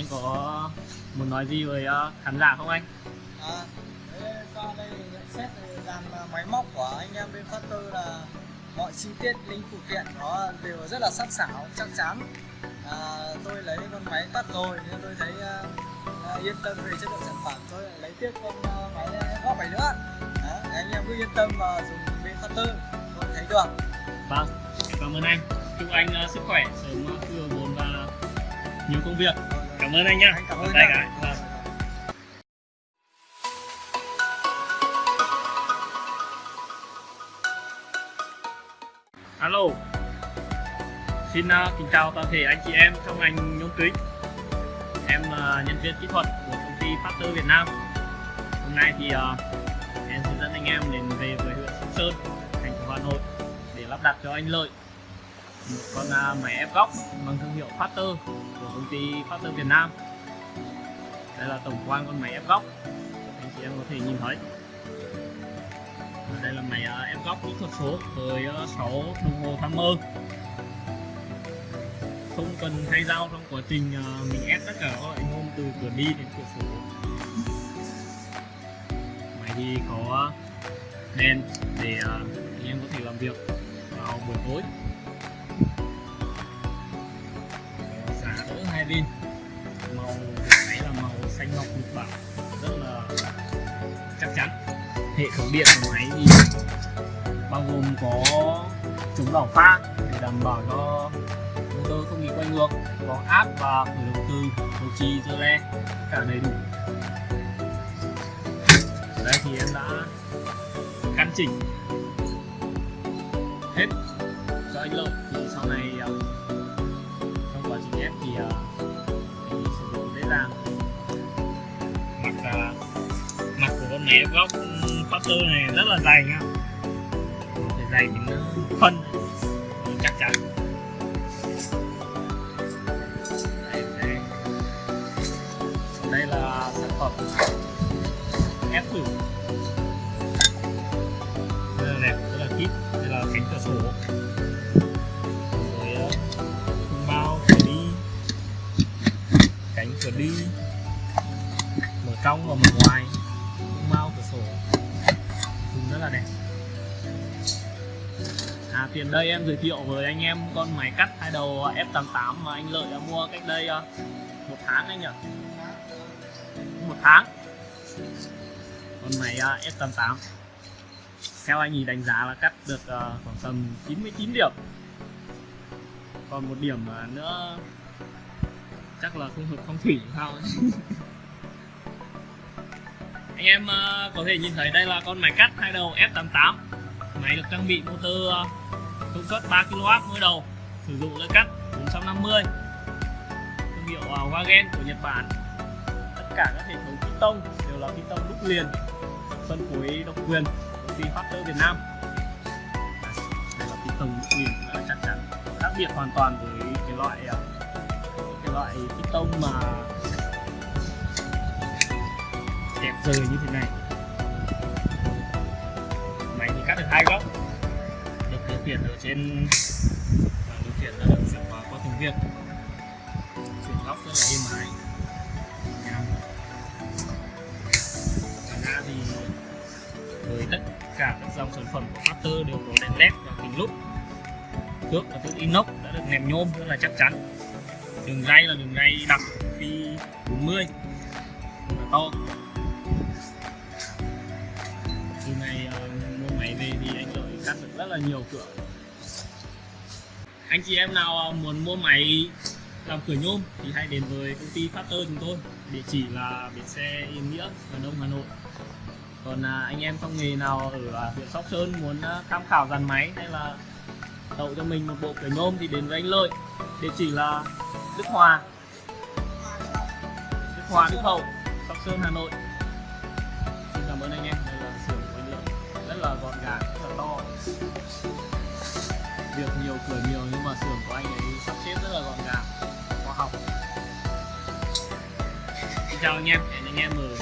anh có muốn nói gì với uh, khán giả không anh? À, qua đây nhận xét dàn à, máy móc của anh em bên phát tư là mọi chi tiết linh phụ kiện nó đều rất là sắc sảo chắc chắn. À, tôi lấy con máy cắt rồi nên tôi thấy à, à, yên tâm về chất lượng sản phẩm. Tôi lấy tiếp con à, máy góp này nữa. Đó, anh em cứ yên tâm và dùng bên phát tư tôi thấy được. Vâng cảm ơn anh. Chúc anh sức khỏe sớm hồi vốn và nhiều công việc cảm ơn anh nhá. Anh cảm ơn Đây cái vâng. alo. Xin uh, kính chào toàn thể anh chị em trong ngành nhôm kính em là nhân viên kỹ thuật của công ty Factor Việt Nam. Hôm nay thì uh, em sẽ dẫn anh em đến về với huyện Sóc Sơn thành phố Hà Nội để lắp đặt cho anh Lợi một con à, máy ép góc bằng thương hiệu Factor của công ty Factor Việt Nam. Đây là tổng quan con máy ép góc. Anh chị em có thể nhìn thấy. Đây là máy à, ép góc kỹ thuật số với à, 6 đồng hồ timer không cần thay dao trong quá trình mình ép tất cả các loại nhôm từ cửa đi đến cửa số. máy thì có đèn để anh em có thể làm việc vào buổi tối. Pin màu máy là màu xanh ngọc nhật bản rất là chắc chắn. Hệ thống điện của máy thì bao gồm có chống đảo pha để đảm bảo cho motor không bị quay ngược. Có áp và khởi động từ đầu trì dơ le cả đầy đủ. Ở đây thì em đã căn chỉnh hết cho anh lợi thì sau này ờ, thì ờ, sử dụng dễ dàng mặt mặt của con máy góc ừ, factor này rất là dày nha có dày đến nó phân. Ừ, chắc chắn. Đây, đây. đây là sản phẩm ép thử. Đây là đẹp rất là kít. Đây là cánh cửa sổ. Cửa đi. Mở trong và mở ngoài. Khung bao cửa sổ. Cũng rất là đẹp. À, tiền đây em giới thiệu với anh em con máy cắt hai đầu F88 mà anh Lợi đã mua cách đây ờ, một tháng anh nhỉ? Một tháng. Con máy ờ, F88 Theo anh ý đánh giá là cắt được ờ, khoảng tầm 99 điểm. Còn một điểm nữa chắc là không hợp phong thủy sao. Anh em uh, có thể nhìn thấy đây là con máy cắt hai đầu F88 Máy được trang bị motor uh, công suất 3 kW mỗi đầu. Sử dụng lưỡi cắt 450 thương hiệu uh, Wagen của Nhật Bản. Tất cả các hệ thống piston đều là piston đúc liền phân phối độc quyền công ty Factor Việt Nam. Đây là piston đúc liền rất là chắc chắn khác biệt hoàn toàn với cái loại loại cái loại piston mà đẹp rời như thế này. Máy thì cắt được hai góc. Được điều khiển ở trên, điều khiển là được chuyển qua qua từng việc. Chuyển góc rất là êm ái. Ra thì với tất cả các dòng sản phẩm của Factor đều có đèn led và kính lúp trước là tự inox đã được nẹp nhôm rất là chắc chắn đường ray là đường ray đặc phi 40 rất là to. Từ này uh, mua máy về thì anh lợi cắt được rất là nhiều cửa. Anh chị em nào ờ, muốn mua máy làm cửa nhôm thì hãy đến với công ty Factor chúng tôi. Địa chỉ là bến xe Yên Nghĩa Hà Đông Hà Nội. Còn à, anh em trong nghề nào ở à, huyện Sóc Sơn muốn à, tham khảo dàn máy hay là tậu cho mình một bộ cửa nhôm thì đến với anh Lợi. Địa chỉ là Đức Hòa. Đức Hòa, Đức Hậu, Sóc Sơn, Hà Nội. Xin cảm ơn anh em đây là xưởng của anh Lợi rất là gọn gàng, rất là to. Việc nhiều cửa nhiều nhưng mà xưởng của anh ấy sắp xếp rất là gọn gàng, khoa học. Xin chào anh em, hẹn anh em ở